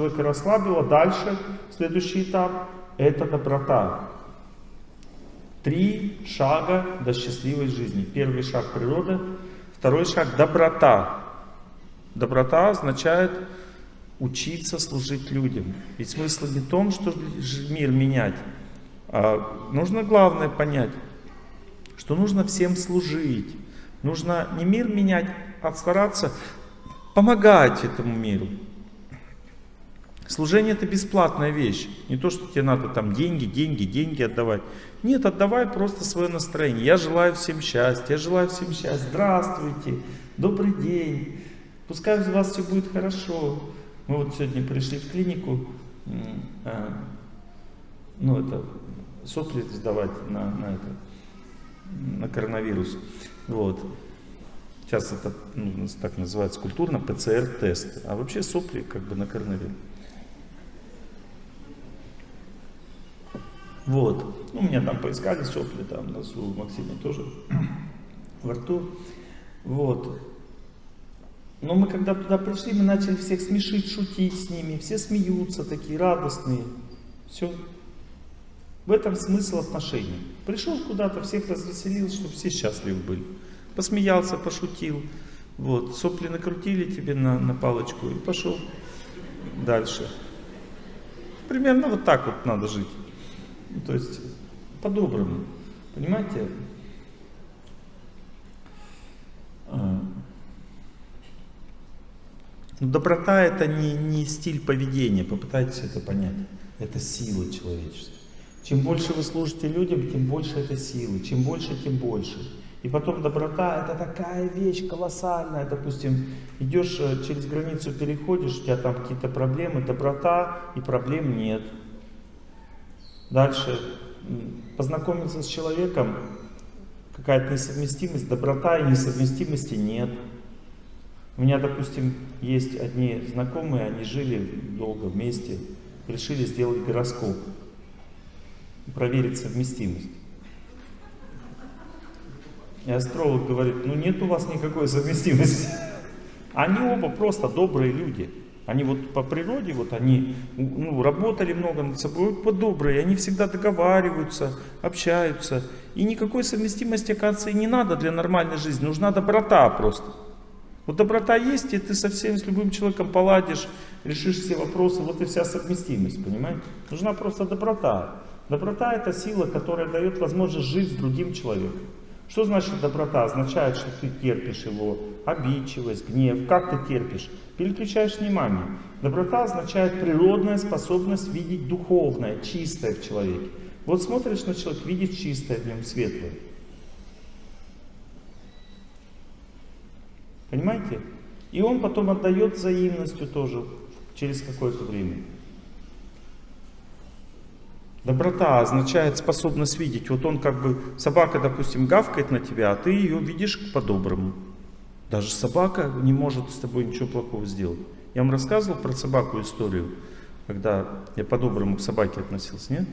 Человека расслабило. Дальше, следующий этап, это доброта. Три шага до счастливой жизни. Первый шаг природа, второй шаг доброта. Доброта означает учиться служить людям. Ведь смысл не в том, что мир менять, а нужно главное понять, что нужно всем служить. Нужно не мир менять, а стараться помогать этому миру. Служение это бесплатная вещь. Не то, что тебе надо там деньги, деньги, деньги отдавать. Нет, отдавай просто свое настроение. Я желаю всем счастья, я желаю всем счастья. Здравствуйте, добрый день. Пускай у вас все будет хорошо. Мы вот сегодня пришли в клинику, а, ну это, сопли сдавать на, на, это, на коронавирус. Вот. Сейчас это ну, так называется культурно ПЦР-тест. А вообще сопли как бы на коронавирус. Вот. Ну, меня там поискали сопли, там, нас у Максима тоже во рту. Вот. Но мы когда туда пришли, мы начали всех смешить, шутить с ними. Все смеются, такие радостные. Все. В этом смысл отношений. Пришел куда-то, всех развеселил, чтобы все счастливы были. Посмеялся, пошутил. Вот. Сопли накрутили тебе на, на палочку и пошел дальше. Примерно вот так вот надо жить. То есть по-доброму. Понимаете? А. Ну, доброта это не, не стиль поведения, попытайтесь это понять. Это сила человечества. Чем больше вы служите людям, тем больше это силы. Чем больше, тем больше. И потом доброта это такая вещь колоссальная. Допустим, идешь э, через границу, переходишь, у тебя там какие-то проблемы, доброта и проблем нет. Дальше, познакомиться с человеком, какая-то несовместимость, доброта и несовместимости нет. У меня, допустим, есть одни знакомые, они жили долго вместе, решили сделать гороскоп, проверить совместимость. И астролог говорит, ну нет у вас никакой совместимости. Они оба просто добрые люди. Они вот по природе, вот они ну, работали много над собой, вот добрые, они всегда договариваются, общаются. И никакой совместимости, оказывается, не надо для нормальной жизни, нужна доброта просто. Вот доброта есть, и ты совсем с любым человеком поладишь, решишь все вопросы, вот и вся совместимость, понимаете? Нужна просто доброта. Доброта это сила, которая дает возможность жить с другим человеком. Что значит доброта? Означает, что ты терпишь его, обидчивость, гнев. Как ты терпишь? Переключаешь внимание. Доброта означает природная способность видеть духовное, чистое в человеке. Вот смотришь на человека, видишь чистое в нем, светлое. Понимаете? И он потом отдает взаимностью тоже через какое-то время. Доброта означает способность видеть. Вот он как бы, собака, допустим, гавкает на тебя, а ты ее видишь по-доброму. Даже собака не может с тобой ничего плохого сделать. Я вам рассказывал про собаку историю, когда я по-доброму к собаке относился, нет?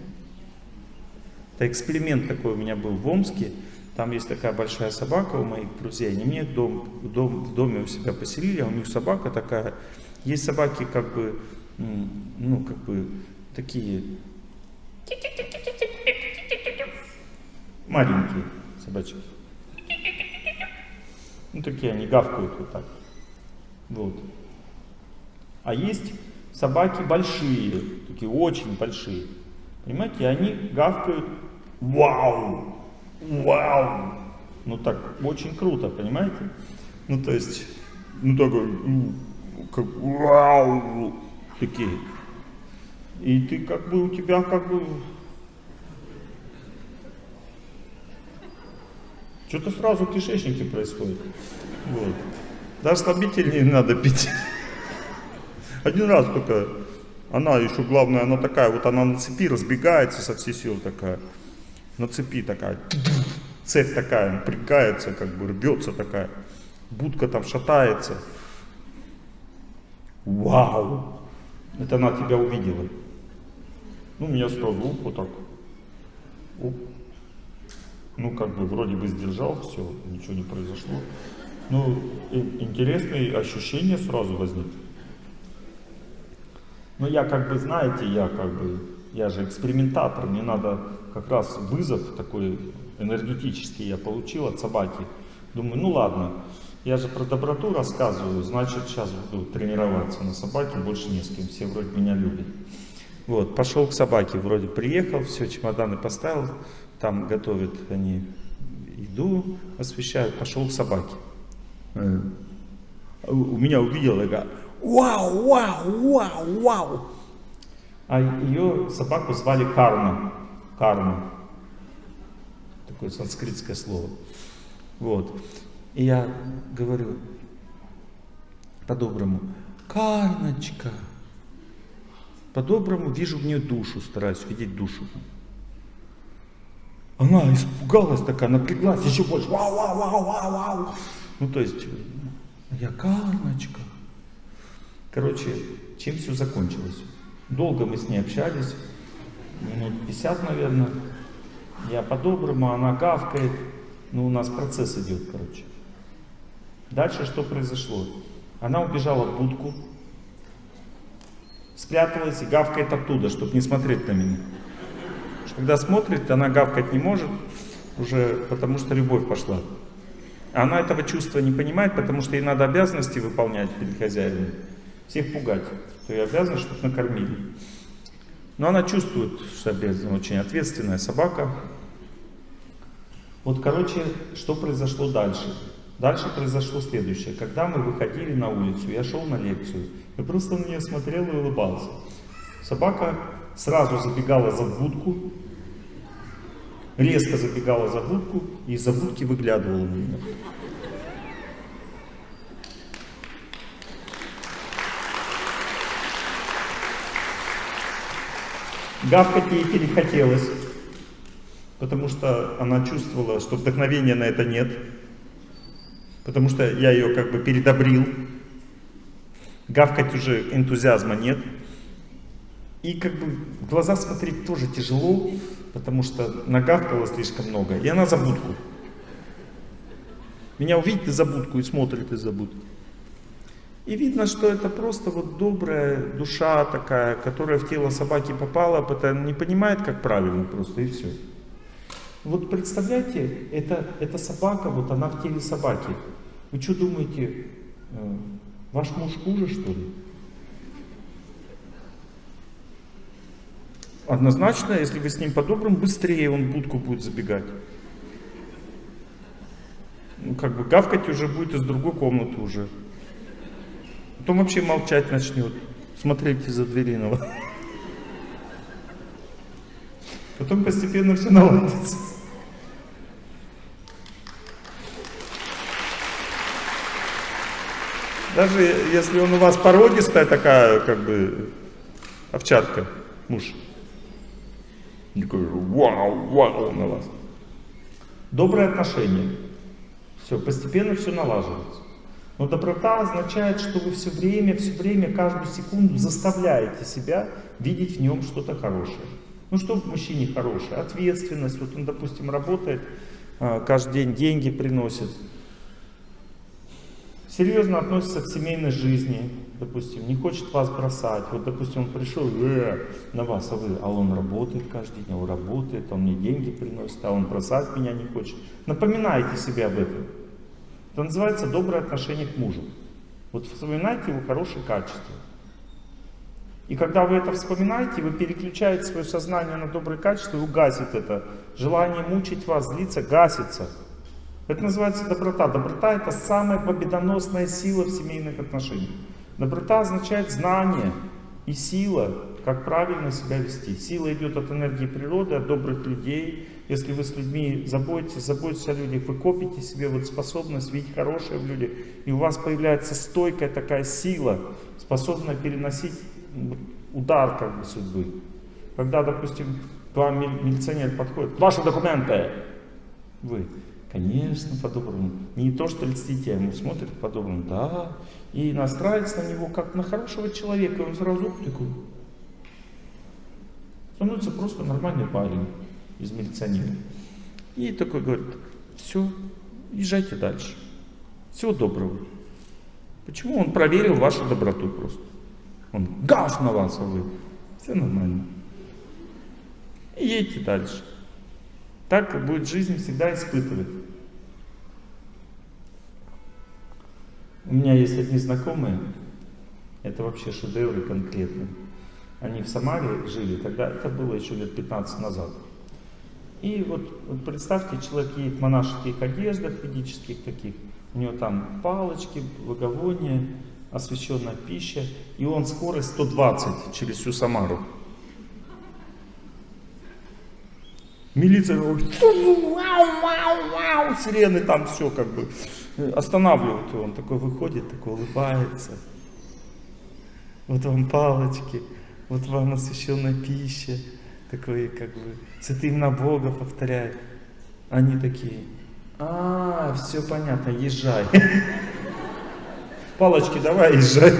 Это эксперимент такой у меня был в Омске. Там есть такая большая собака у моих друзей. Они мне дом, дом, в доме у себя поселили, а у них собака такая. Есть собаки как бы, ну как бы такие Маленькие собачки. Ну, такие они гавкают вот так. Вот. А есть собаки большие, такие очень большие. Понимаете, они гавкают вау, вау. Ну так, очень круто, понимаете? Ну то есть, ну такой, как вау, такие. И ты как бы, у тебя как бы... Что-то сразу кишечнике происходит. Вот. Даже слабитель не надо пить. Один раз только, она еще главное, она такая, вот она на цепи разбегается со всей силы такая. На цепи такая, цепь такая, напрягается, как бы рвется такая. Будка там шатается. Вау! Это она тебя увидела. Ну, сразу уп, вот так. Уп. Ну, как бы вроде бы сдержал, все, ничего не произошло. Ну, интересные ощущения сразу возникли. Но я как бы, знаете, я как бы, я же экспериментатор, мне надо как раз вызов такой энергетический я получил от собаки. Думаю, ну ладно, я же про доброту рассказываю, значит сейчас буду тренироваться на собаке, больше не с кем, все вроде меня любят. Вот, пошел к собаке, вроде приехал, все, чемоданы поставил, там готовят они еду, освещают, пошел к собаке. Э, у меня увидел, такая, вау, вау, вау, вау. А ее собаку звали Карма. Карма. Такое санскритское слово. Вот. И я говорю по-доброму, Карночка. По-доброму вижу в нее душу, стараюсь видеть душу. Она испугалась такая, напряглась еще больше. Вау, вау, вау, вау, вау. Ну, то есть, я Карночка. Короче, чем все закончилось? Долго мы с ней общались, минут 50, наверное. Я по-доброму, она гавкает. Ну, у нас процесс идет, короче. Дальше что произошло? Она убежала в будку, спряталась и гавкает оттуда, чтобы не смотреть на меня. Когда смотрит, она гавкать не может, уже потому что любовь пошла. Она этого чувства не понимает, потому что ей надо обязанности выполнять перед хозяином. Всех пугать, что ей обязаны, чтобы накормили. Но она чувствует, что обязана, очень ответственная собака. Вот, короче, что произошло дальше? Дальше произошло следующее. Когда мы выходили на улицу, я шел на лекцию, я просто на нее смотрел и улыбался. Собака сразу забегала за будку, резко забегала за будку и из-за будки выглядывала на меня. Гавкать ей перехотелось, потому что она чувствовала, что вдохновения на это нет, потому что я ее как бы передобрил. Гавкать уже энтузиазма нет. И как бы глаза смотреть тоже тяжело, потому что нагавкала слишком много, и она за будку. Меня увидит из-за будку и смотрит из-за будки. И видно, что это просто вот добрая душа такая, которая в тело собаки попала, потому не понимает, как правильно просто, и все. Вот представляете, это, эта собака, вот она в теле собаки. Вы что думаете, э, ваш муж хуже, что ли? Однозначно, если вы с ним по-доброму, быстрее он будку будет забегать. Ну, как бы гавкать уже будет из другой комнаты уже. Потом вообще молчать начнет, смотреть из-за двери на вас. Потом постепенно все наладится. Даже если он у вас породистая такая, как бы, овчарка, муж. Такой вау, вау на вас. Доброе отношение. Все, постепенно все налаживается. Но доброта означает, что вы все время, все время, каждую секунду заставляете себя видеть в нем что-то хорошее. Ну что в мужчине хорошее? Ответственность. Вот он, допустим, работает, а, каждый день деньги приносит. Серьезно относится к семейной жизни, допустим, не хочет вас бросать. Вот, допустим, он пришел э, на вас, а вы, а он работает каждый день, он работает, он мне деньги приносит, а он бросать меня не хочет. Напоминайте себе об этом. Это называется доброе отношение к мужу. Вот вспоминайте его хорошие качества. И когда вы это вспоминаете, вы переключаете свое сознание на добрые качества и угасит это. Желание мучить вас, злиться, гасится. Это называется доброта. Доброта это самая победоносная сила в семейных отношениях. Доброта означает знание и сила, как правильно себя вести. Сила идет от энергии природы, от добрых людей, если вы с людьми заботитесь, заботитесь о людях, вы копите себе вот способность видеть хорошее в людях, и у вас появляется стойкая такая сила, способная переносить удар как бы судьбы. Когда, допустим, к вам милиционер подходит, ваши документы, вы, конечно, по-доброму, не то что льстите, а ему смотрит по-доброму, да, и настраивается на него как на хорошего человека, он сразу такой, становится просто нормальный парень из милиционера. И такой говорит, все, езжайте дальше. Всего доброго. Почему? Он проверил вашу доброту просто. Он гав на вас, а вы. Все нормально. И едьте дальше. Так будет жизнь всегда испытывать. У меня есть одни знакомые, это вообще шедевры конкретные. Они в Самаре жили, тогда это было еще лет 15 назад. И вот, вот представьте, человек едет в монашеских одеждах ведических таких, у него там палочки, благовония, освященная пища, и он скорость 120 через всю Самару. Милиция вау, сирены там все как бы останавливают его. Он такой выходит, такой улыбается. Вот вам палочки, вот вам освященная пища. Такой как бы святые имена Бога повторяет. Они такие, а, все понятно, езжай. Палочки давай, езжай.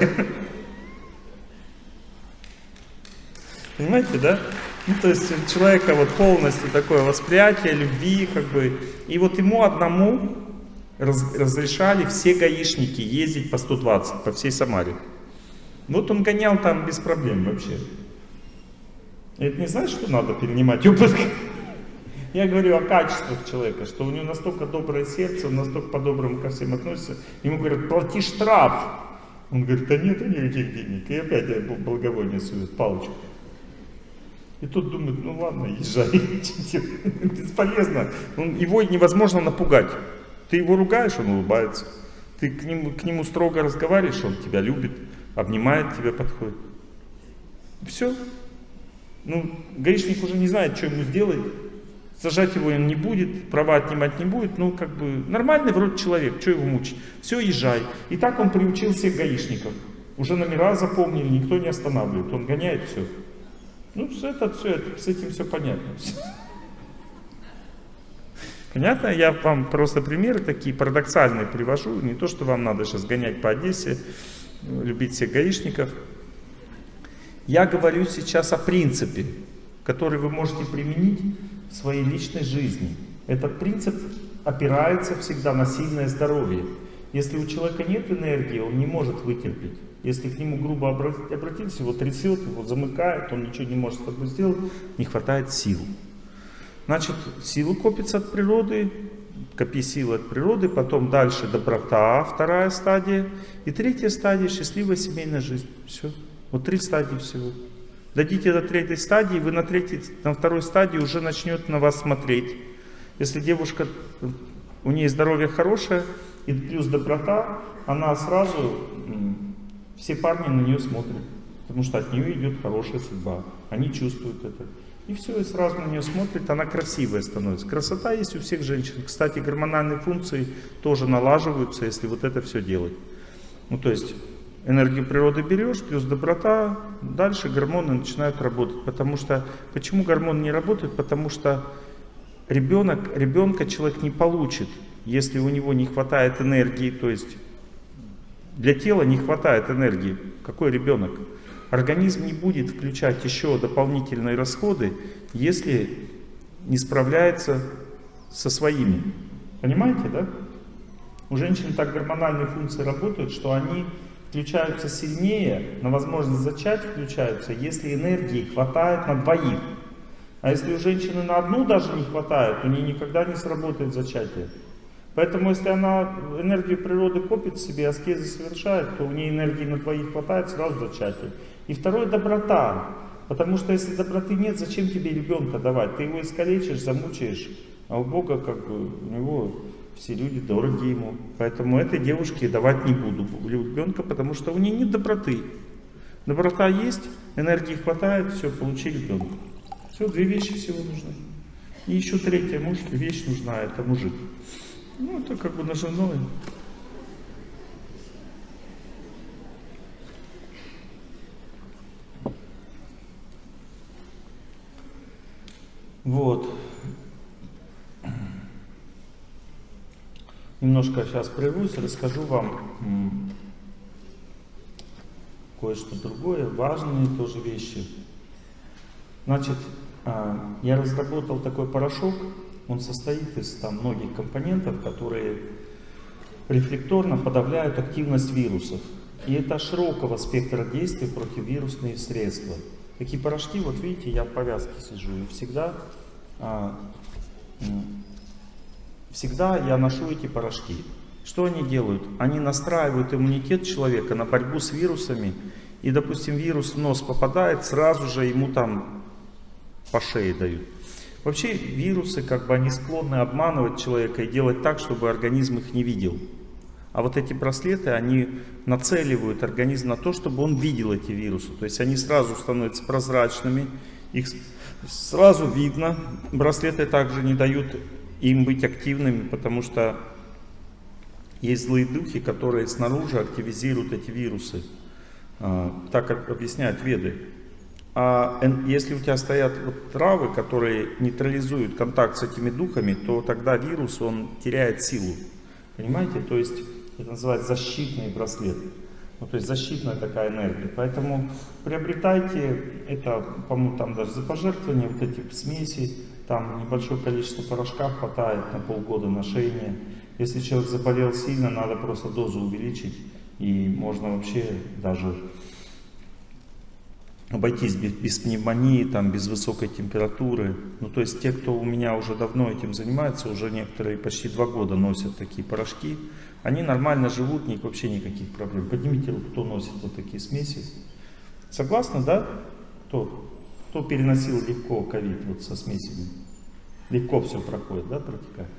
Понимаете, да? Ну, то есть у человека вот полностью такое восприятие любви, как бы. И вот ему одному раз, разрешали все гаишники ездить по 120 по всей Самаре. Вот он гонял там без проблем вообще. Это не значит, что надо перенимать опыт. Я говорю о качествах человека, что у него настолько доброе сердце, он настолько по-доброму ко всем относится. Ему говорят, плати штраф. Он говорит, да нет никаких денег. И опять благовоние сует, палочку. И тут думает, ну ладно, езжай, бесполезно. Его невозможно напугать. Ты его ругаешь, он улыбается. Ты к нему, к нему строго разговариваешь, он тебя любит, обнимает тебя, подходит. Все. Ну, гаишник уже не знает, что ему сделать. Сажать его он не будет, права отнимать не будет. Ну, как бы, нормальный вроде человек, что его мучить? Все, езжай. И так он приучил всех гаишников. Уже номера запомнили, никто не останавливает. Он гоняет все. Ну, это все, это, с этим все понятно. Понятно? Я вам просто примеры такие парадоксальные привожу. Не то, что вам надо сейчас гонять по Одессе, любить всех гаишников. Я говорю сейчас о принципе, который вы можете применить в своей личной жизни. Этот принцип опирается всегда на сильное здоровье. Если у человека нет энергии, он не может вытерпеть. Если к нему грубо обратиться, его трясет, его замыкает, он ничего не может с тобой сделать, не хватает сил. Значит, силы копятся от природы, копи силы от природы, потом дальше доброта, вторая стадия, и третья стадия счастливая семейная жизнь. Все. Вот три стадии всего. Дойдите до третьей стадии, вы на, третьей, на второй стадии уже начнет на вас смотреть. Если девушка, у нее здоровье хорошее, и плюс доброта, она сразу, все парни на нее смотрят, потому что от нее идет хорошая судьба. Они чувствуют это. И все, и сразу на нее смотрит, она красивая становится. Красота есть у всех женщин. Кстати, гормональные функции тоже налаживаются, если вот это все делать. Ну, то есть, энергию природы берешь, плюс доброта, дальше гормоны начинают работать. Потому что, почему гормоны не работают? Потому что ребенок, ребенка человек не получит, если у него не хватает энергии, то есть, для тела не хватает энергии. Какой ребенок? Организм не будет включать еще дополнительные расходы, если не справляется со своими. Понимаете, да? У женщин так гормональные функции работают, что они включаются сильнее, на возможность зачать включаются, если энергии хватает на двоих. А если у женщины на одну даже не хватает, у нее никогда не сработает зачатие. Поэтому, если она энергию природы копит себе, аскезы совершает, то у нее энергии на двоих хватает, сразу зачатие. И второе – доброта. Потому что если доброты нет, зачем тебе ребенка давать? Ты его искалечишь, замучаешь. А у Бога, как бы, у него все люди дороги ему. Поэтому этой девушке давать не буду ребенка, потому что у нее нет доброты. Доброта есть, энергии хватает, все, получи ребенка. Все, две вещи всего нужны. И еще третья муж, вещь нужна, это мужик. Ну, это как бы на женой. Вот. Немножко сейчас прервусь, расскажу вам кое-что другое, важные тоже вещи. Значит, а, я разработал такой порошок, он состоит из там многих компонентов, которые рефлекторно подавляют активность вирусов. И это широкого спектра действий противовирусные средства. Такие порошки, вот видите, я в повязке сижу, и всегда, а, всегда я ношу эти порошки. Что они делают? Они настраивают иммунитет человека на борьбу с вирусами, и, допустим, вирус в нос попадает, сразу же ему там по шее дают. Вообще вирусы, как бы они склонны обманывать человека и делать так, чтобы организм их не видел. А вот эти браслеты, они нацеливают организм на то, чтобы он видел эти вирусы. То есть они сразу становятся прозрачными, их сразу видно. Браслеты также не дают им быть активными, потому что есть злые духи, которые снаружи активизируют эти вирусы. А, так объясняют веды. А если у тебя стоят вот травы, которые нейтрализуют контакт с этими духами, то тогда вирус, он теряет силу. Понимаете? То есть это называется защитный браслет. Ну, то есть защитная такая энергия. Поэтому приобретайте это, по-моему, там даже за пожертвование, вот эти смеси, там небольшое количество порошка хватает на полгода ношения. Если человек заболел сильно, надо просто дозу увеличить, и можно вообще даже обойтись без, без пневмонии, там, без высокой температуры. Ну, то есть те, кто у меня уже давно этим занимается, уже некоторые почти два года носят такие порошки, они нормально живут, них вообще никаких проблем. Поднимите руку, кто носит вот такие смеси. Согласны, да? Кто? Кто переносил легко ковид вот со смесями? Легко все проходит, да, протекает?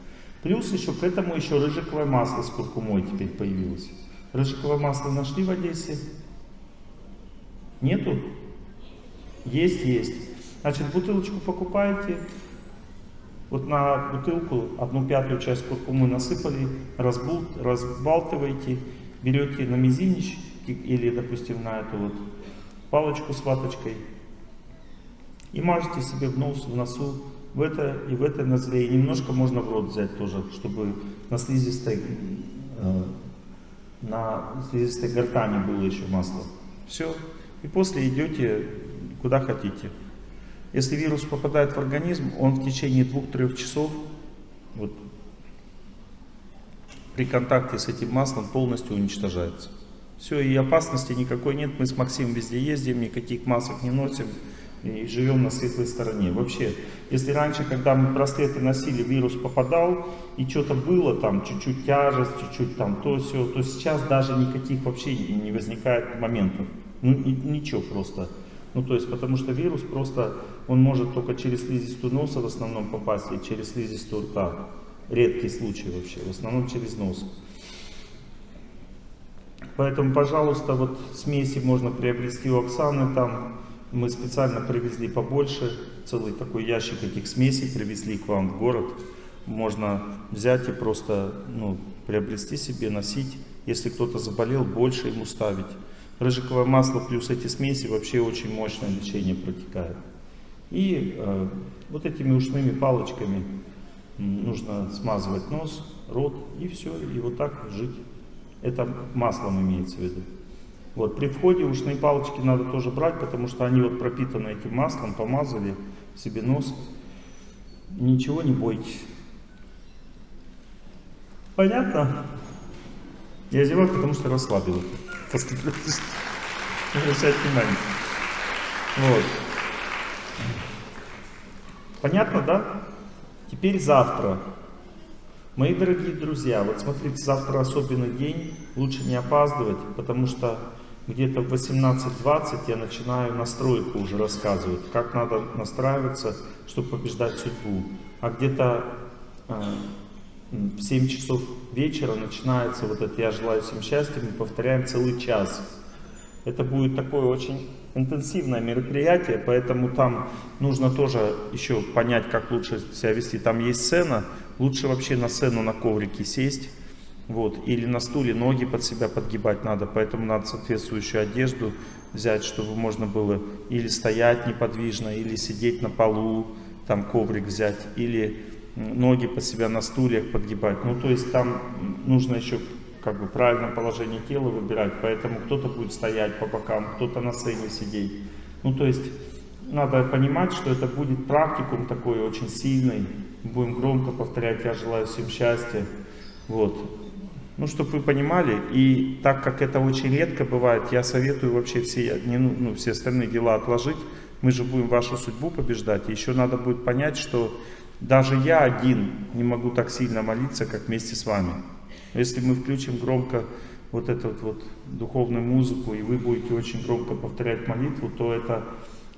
Плюс еще к этому еще рыжиковое масло с куркумой теперь появилось. Рыжиковое масло нашли в Одессе? Нету? Есть, есть. Значит, бутылочку покупаете, вот на бутылку одну пятую часть куркумы насыпали, разбул, разбалтываете, берете на мизинич или, допустим, на эту вот палочку с ваточкой и мажете себе в нос, в носу, в это и в это нозле. И немножко можно в рот взять тоже, чтобы на слизистой, э, на слизистой гортани было еще масло. Все. И после идете куда хотите. Если вирус попадает в организм, он в течение двух-трех часов вот, при контакте с этим маслом полностью уничтожается. Все, и опасности никакой нет. Мы с Максимом везде ездим, никаких масок не носим и живем на светлой стороне. Вообще, если раньше, когда мы браслеты носили, вирус попадал, и что-то было, там чуть-чуть тяжесть, чуть-чуть там то все, то сейчас даже никаких вообще не возникает моментов. Ну, ничего просто. Ну, то есть, потому что вирус просто, он может только через слизистую носа в основном попасть и через слизистую рта. Редкий случай вообще, в основном через нос. Поэтому, пожалуйста, вот смеси можно приобрести у Оксаны, там мы специально привезли побольше, целый такой ящик этих смесей привезли к вам в город. Можно взять и просто ну, приобрести себе, носить. Если кто-то заболел, больше ему ставить. Рыжиковое масло плюс эти смеси вообще очень мощное лечение протекает. И э, вот этими ушными палочками нужно смазывать нос, рот и все, и вот так жить. Это маслом имеется в виду. Вот, при входе ушные палочки надо тоже брать, потому что они вот пропитаны этим маслом, помазали себе нос. Ничего не бойтесь. Понятно? Я зеваю, потому что расслабил после обращать внимание. Вот. Понятно, да? Теперь завтра. Мои дорогие друзья, вот смотрите, завтра особенный день, лучше не опаздывать, потому что где-то в 18.20 я начинаю настройку уже рассказывать, как надо настраиваться, чтобы побеждать судьбу. А где-то э, в 7 часов вечера начинается вот это «Я желаю всем счастья», мы повторяем целый час. Это будет такое очень интенсивное мероприятие, поэтому там нужно тоже еще понять, как лучше себя вести. Там есть сцена, лучше вообще на сцену на коврике сесть, вот, или на стуле ноги под себя подгибать надо, поэтому надо соответствующую одежду взять, чтобы можно было или стоять неподвижно, или сидеть на полу, там коврик взять, или ноги под себя на стульях подгибать. Ну, то есть там нужно еще как бы правильное положение тела выбирать, поэтому кто-то будет стоять по бокам, кто-то на сцене сидеть. Ну, то есть надо понимать, что это будет практикум такой очень сильный. Будем громко повторять «Я желаю всем счастья». Вот. Ну, чтобы вы понимали, и так как это очень редко бывает, я советую вообще все, не, ну, ну, все остальные дела отложить. Мы же будем вашу судьбу побеждать. Еще надо будет понять, что даже я один не могу так сильно молиться, как вместе с вами. Если мы включим громко вот эту вот духовную музыку, и вы будете очень громко повторять молитву, то это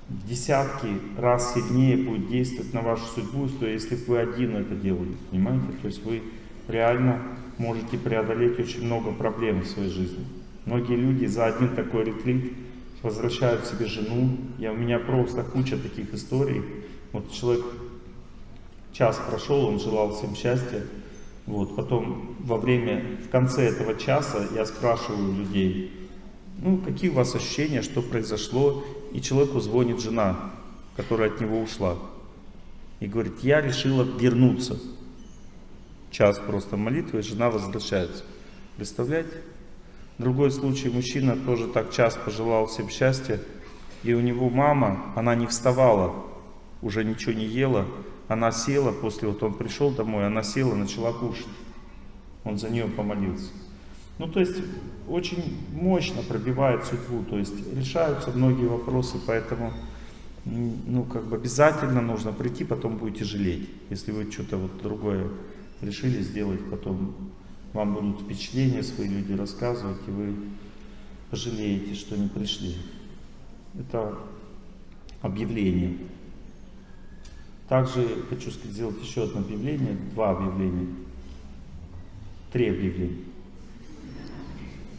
десятки раз сильнее будет действовать на вашу судьбу, что если вы один это делаете, понимаете? То есть вы реально можете преодолеть очень много проблем в своей жизни. Многие люди за один такой ретрит возвращают себе жену. Я, у меня просто куча таких историй. Вот человек час прошел, он желал всем счастья. Вот, потом во время, в конце этого часа я спрашиваю людей, ну, какие у вас ощущения, что произошло, и человеку звонит жена, которая от него ушла, и говорит, я решила вернуться. Час просто молитвы, и жена возвращается. Представляете? Другой случай, мужчина тоже так час пожелал всем счастья, и у него мама, она не вставала, уже ничего не ела, она села, после вот он пришел домой, она села, начала кушать. Он за нее помолился. Ну, то есть, очень мощно пробивает судьбу, то есть, решаются многие вопросы, поэтому, ну, как бы обязательно нужно прийти, потом будете жалеть. Если вы что-то вот другое решили сделать, потом вам будут впечатления свои люди рассказывать, и вы пожалеете, что не пришли. Это объявление. Также хочу сделать еще одно объявление, два объявления, три объявления.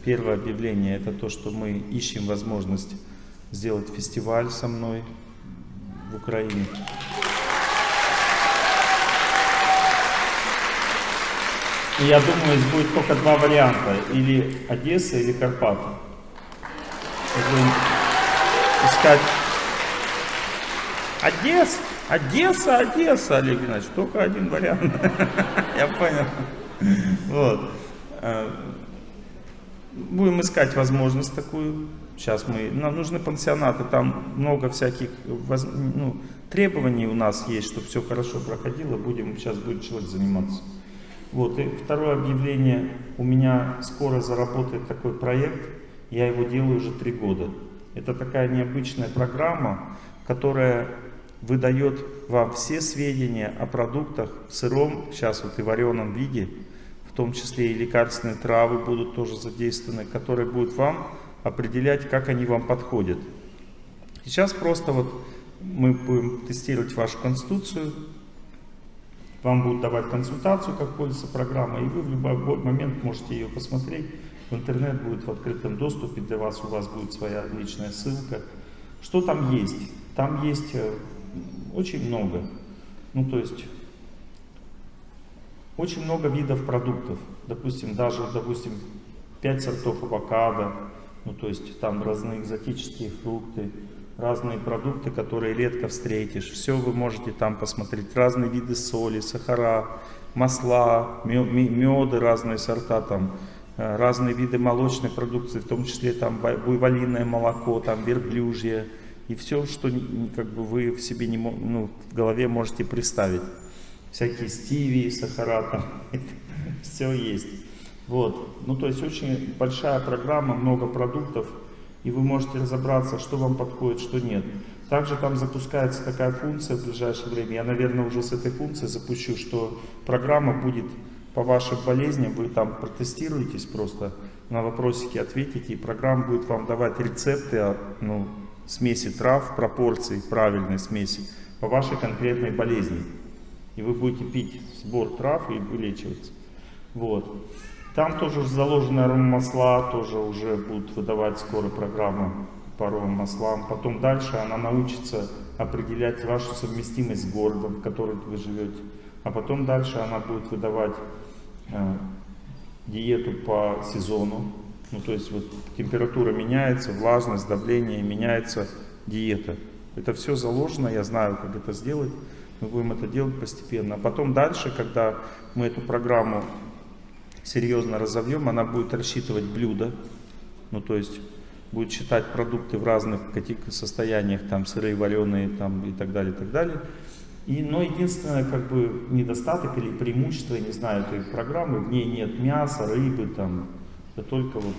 Первое объявление это то, что мы ищем возможность сделать фестиваль со мной в Украине. И я думаю, здесь будет только два варианта, или Одесса, или Карпаты. Искать Одесса. Одесса, Одесса, Олег Геннадьевич, только один вариант. Я понял. Вот. Э, будем искать возможность такую. Сейчас мы, нам нужны пансионаты, там много всяких ну, требований у нас есть, чтобы все хорошо проходило. Будем, сейчас будет человек заниматься. Вот, и второе объявление. У меня скоро заработает такой проект. Я его делаю уже три года. Это такая необычная программа, которая выдает вам все сведения о продуктах в сыром, сейчас вот и вареном виде, в том числе и лекарственные травы будут тоже задействованы, которые будут вам определять, как они вам подходят. Сейчас просто вот мы будем тестировать вашу конституцию, вам будут давать консультацию, как пользоваться программой, и вы в любой момент можете ее посмотреть. В интернет будет в открытом доступе для вас, у вас будет своя личная ссылка. Что там есть? Там есть э, очень много. Ну, то есть, очень много видов продуктов. Допустим, даже, допустим, 5 сортов авокадо, ну, то есть, там разные экзотические фрукты, разные продукты, которые редко встретишь. Все вы можете там посмотреть. Разные виды соли, сахара, масла, меды, разные сорта там, э, разные виды молочной продукции, в том числе там буйволиное молоко, там верблюжье, и все, что как бы вы в себе не ну, в голове можете представить. Всякие стиви, сахара, там, все есть. Вот. Ну, то есть очень большая программа, много продуктов, и вы можете разобраться, что вам подходит, что нет. Также там запускается такая функция в ближайшее время. Я, наверное, уже с этой функцией запущу, что программа будет по вашим болезням, вы там протестируетесь просто, на вопросики ответите, и программа будет вам давать рецепты, ну, смеси трав, пропорций правильной смеси по вашей конкретной болезни. И вы будете пить сбор трав и вылечиваться. Вот. Там тоже заложены аромамасла, тоже уже будут выдавать скоро программы по аромамаслам. Потом дальше она научится определять вашу совместимость с городом, в котором вы живете. А потом дальше она будет выдавать э, диету по сезону, ну, то есть вот температура меняется, влажность, давление, меняется диета. Это все заложено, я знаю, как это сделать. Мы будем это делать постепенно. А потом дальше, когда мы эту программу серьезно разовьем, она будет рассчитывать блюда. Ну, то есть будет считать продукты в разных каких состояниях, там сырые, вареные там, и так далее, и так далее. И, но единственное, как бы, недостаток или преимущество, я не знаю, этой программы, в ней нет мяса, рыбы, там, это только вот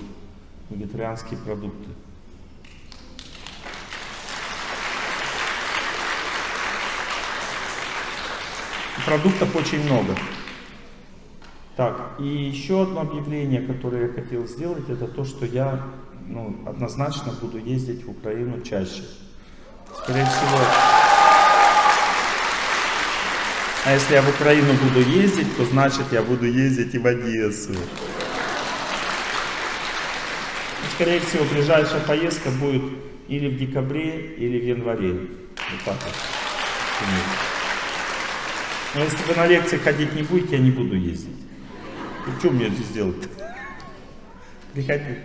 вегетарианские продукты. Продуктов очень много. Так, и еще одно объявление, которое я хотел сделать, это то, что я ну, однозначно буду ездить в Украину чаще. Скорее всего... А если я в Украину буду ездить, то значит я буду ездить и в Одессу. Скорее всего, ближайшая поездка будет или в декабре, или в январе. Вот так вот. Но если вы на лекции ходить не будете, я не буду ездить. И что мне здесь делать? Приходите.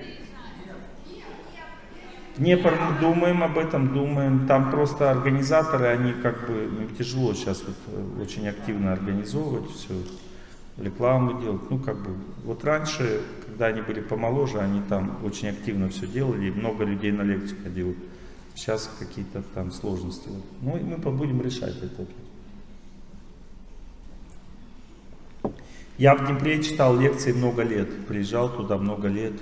Не думаем об этом, думаем. Там просто организаторы, они как бы, им тяжело сейчас вот э, очень активно организовывать все, рекламу делать. Ну как бы, вот раньше, когда они были помоложе, они там очень активно все делали, и много людей на лекции ходило. Сейчас какие-то там сложности. Ну и мы будем решать это. Я в Днепре читал лекции много лет, приезжал туда много лет.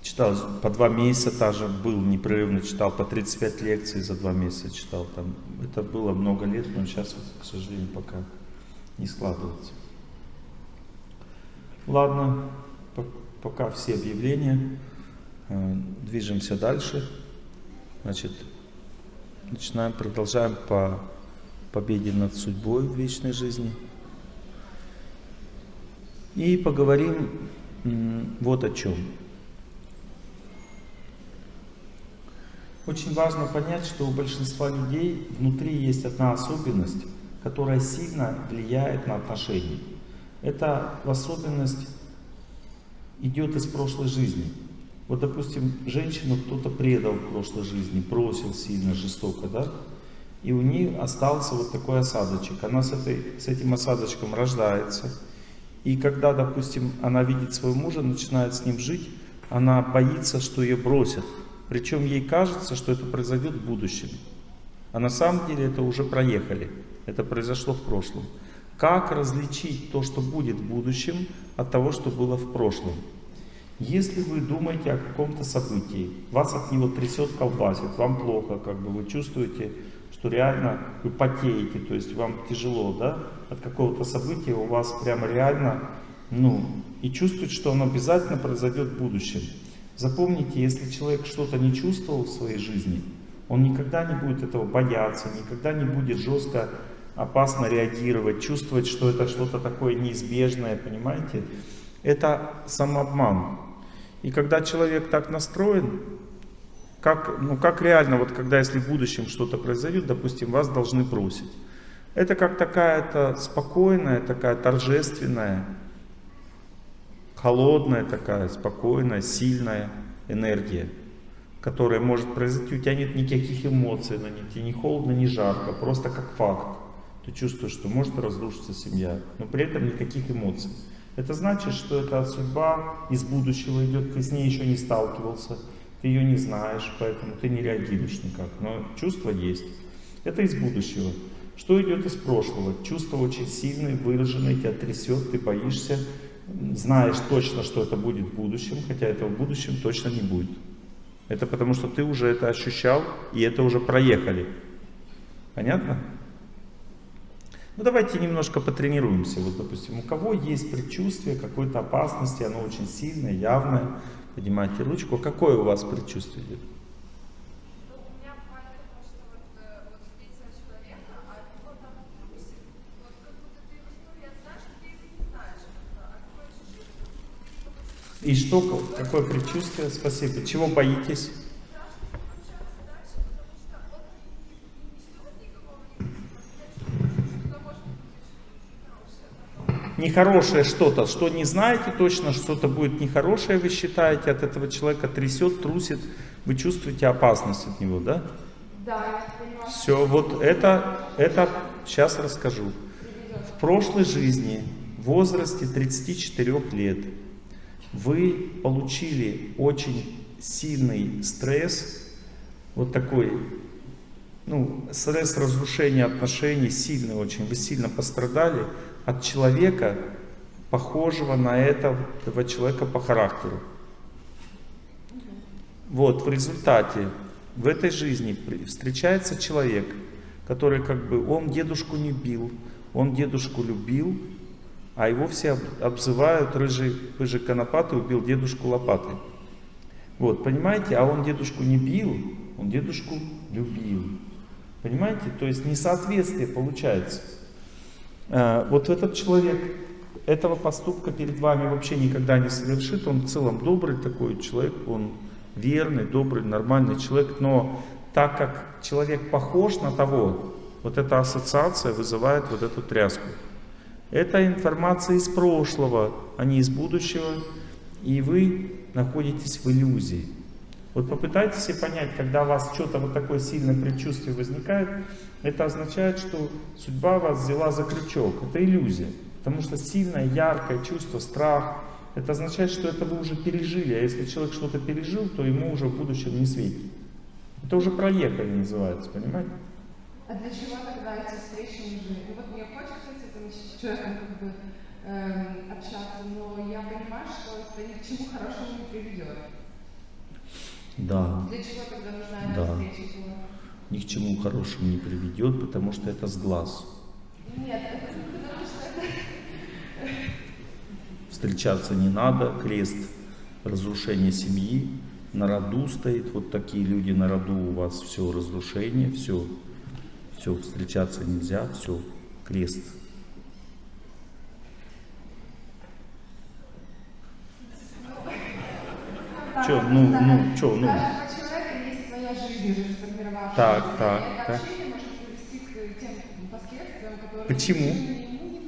Читал по два месяца даже был непрерывно, читал по 35 лекций за два месяца читал. Там. Это было много лет, но сейчас, к сожалению, пока не складывается. Ладно, пока все объявления. Э, движемся дальше. Значит, начинаем, продолжаем по победе над судьбой в вечной жизни. И поговорим вот о чем. Очень важно понять, что у большинства людей внутри есть одна особенность, которая сильно влияет на отношения. Эта особенность идет из прошлой жизни. Вот, допустим, женщину кто-то предал в прошлой жизни, бросил сильно, жестоко, да? И у нее остался вот такой осадочек. Она с, этой, с этим осадочком рождается, и когда, допустим, она видит своего мужа, начинает с ним жить, она боится, что ее бросят. Причем ей кажется, что это произойдет в будущем. А на самом деле это уже проехали. Это произошло в прошлом. Как различить то, что будет в будущем, от того, что было в прошлом? Если вы думаете о каком-то событии, вас от него трясет, колбасит, вам плохо, как бы вы чувствуете, что реально вы потеете, то есть вам тяжело, да, от какого-то события, у вас прямо реально, ну, и чувствует, что оно обязательно произойдет в будущем. Запомните, если человек что-то не чувствовал в своей жизни, он никогда не будет этого бояться, никогда не будет жестко, опасно реагировать, чувствовать, что это что-то такое неизбежное, понимаете? Это самообман. И когда человек так настроен, как, ну, как реально, вот когда если в будущем что-то произойдет, допустим, вас должны бросить. Это как такая-то спокойная, такая торжественная, холодная такая, спокойная, сильная энергия, которая может произойти. У тебя нет никаких эмоций на ней, тебе не холодно, не жарко, просто как факт. Ты чувствуешь, что может разрушиться семья, но при этом никаких эмоций. Это значит, что эта судьба из будущего идет, ты с ней еще не сталкивался ты ее не знаешь, поэтому ты не реагируешь никак. Но чувство есть. Это из будущего. Что идет из прошлого? Чувство очень сильное, выраженное, тебя трясет, ты боишься, знаешь точно, что это будет в будущем, хотя этого в будущем точно не будет. Это потому, что ты уже это ощущал, и это уже проехали. Понятно? Ну давайте немножко потренируемся. Вот, допустим, у кого есть предчувствие какой-то опасности, оно очень сильное, явное, Поднимайте ручку. Какое у вас предчувствие идет? И что, какое предчувствие? Спасибо. Чего боитесь? Нехорошее что-то, что не знаете точно, что-то будет нехорошее, вы считаете, от этого человека трясет, трусит, вы чувствуете опасность от него, да? Да. Все, вот это, это сейчас расскажу. В прошлой жизни, в возрасте 34 лет, вы получили очень сильный стресс, вот такой ну, стресс разрушения отношений сильный очень. Вы сильно пострадали от человека, похожего на этого, человека по характеру. Вот, в результате в этой жизни встречается человек, который как бы, он дедушку не бил, он дедушку любил, а его все обзывают рыжий, рыжий конопатый убил дедушку лопатой. Вот, понимаете, а он дедушку не бил, он дедушку любил. Понимаете, то есть несоответствие получается. А, вот этот человек этого поступка перед вами вообще никогда не совершит, он в целом добрый такой человек, он верный, добрый, нормальный человек, но так как человек похож на того, вот эта ассоциация вызывает вот эту тряску. Это информация из прошлого, а не из будущего, и вы находитесь в иллюзии. Вот попытайтесь себе понять, когда у вас что-то вот такое сильное предчувствие возникает, это означает, что судьба вас взяла за крючок. Это иллюзия. Потому что сильное, яркое чувство, страх, это означает, что это вы уже пережили. А если человек что-то пережил, то ему уже в будущем не светит. Это уже проехали называется, понимаете? А для чего тогда эти встречи нужны? Ну вот мне хочется с этим человеком как бы эм, общаться, но я понимаю, что это ни к чему хорошему не приведет. Да. Для чего тогда нужна да. встреча? Ни к чему хорошему не приведет, потому что это с глаз. Нет, потому что это... Встречаться не надо, крест разрушение семьи, на роду стоит, вот такие люди на роду у вас, все разрушение, все, все, встречаться нельзя, все, крест. Че, ну, ну, че, ну. У человека есть своя жизнь уже сформировавшаяся. Так, так, так. Почему?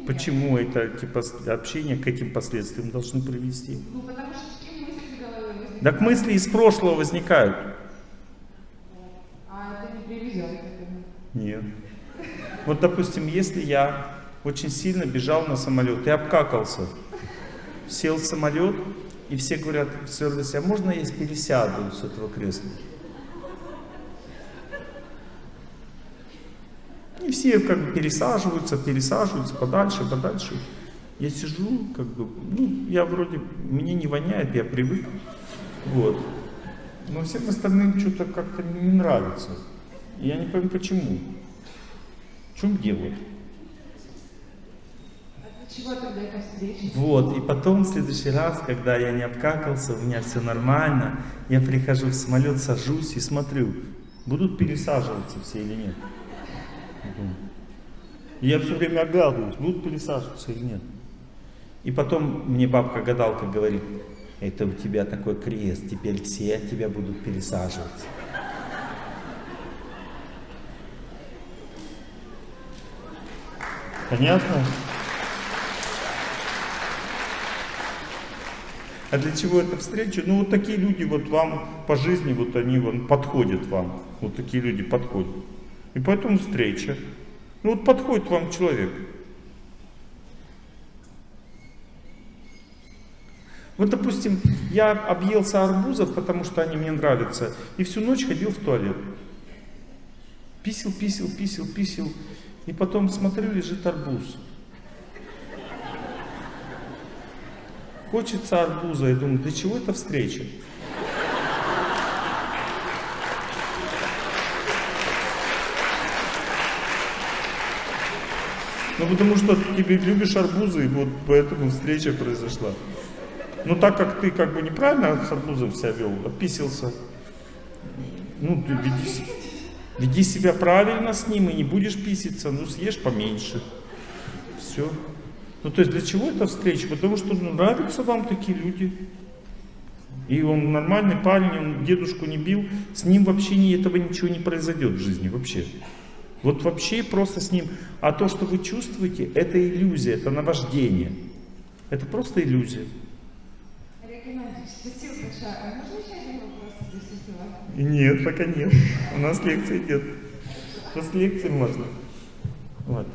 Почему это типа общение к каким последствиям должны привести? Ну, потому что такие мысли в голове возникают. Так мысли из прошлого возникают. А это не приведет к этому. Нет. Вот, допустим, если я очень сильно бежал на самолет и обкакался, сел в самолет, и все говорят в сервисе, а можно я пересяду с этого кресла? И все как бы пересаживаются, пересаживаются подальше, подальше. Я сижу, как бы, ну, я вроде, мне не воняет, я привык. Вот. Но всем остальным что-то как-то не нравится. Я не пойму, почему. В чем дело? Чего тогда эта встреча? Вот, и потом в следующий раз, когда я не обкакался, у меня все нормально, я прихожу в самолет, сажусь и смотрю, будут пересаживаться все или нет. Я все время оглядываюсь, будут пересаживаться или нет. И потом мне бабка-гадалка говорит, это у тебя такой крест, теперь все тебя будут пересаживаться. Понятно? А для чего эта встреча? Ну вот такие люди вот вам по жизни, вот они вон, подходят вам. Вот такие люди подходят. И поэтому встреча. Ну вот подходит вам человек. Вот, допустим, я объелся арбузов, потому что они мне нравятся, и всю ночь ходил в туалет. Писел, писел, писел, писел. И потом смотрю, лежит арбуз. Хочется арбуза. Я думаю, для чего эта встреча? Ну, потому что ты любишь арбузы, и вот поэтому встреча произошла. Ну, так как ты как бы неправильно с арбузом себя вел, описился, ну, ты веди, веди себя правильно с ним и не будешь писиться, ну, съешь поменьше. Все. Ну, то есть для чего эта встреча? Потому что ну, нравятся вам такие люди. И он нормальный парень, он дедушку не бил, с ним вообще ни, этого ничего не произойдет в жизни, вообще. Вот вообще просто с ним. А то, что вы чувствуете, это иллюзия, это наваждение. Это просто иллюзия. Олег Геннадьевич, спасибо большое. А можно еще один вопрос у вас? Нет, пока нет. У нас лекции нет. После лекции можно. Вот.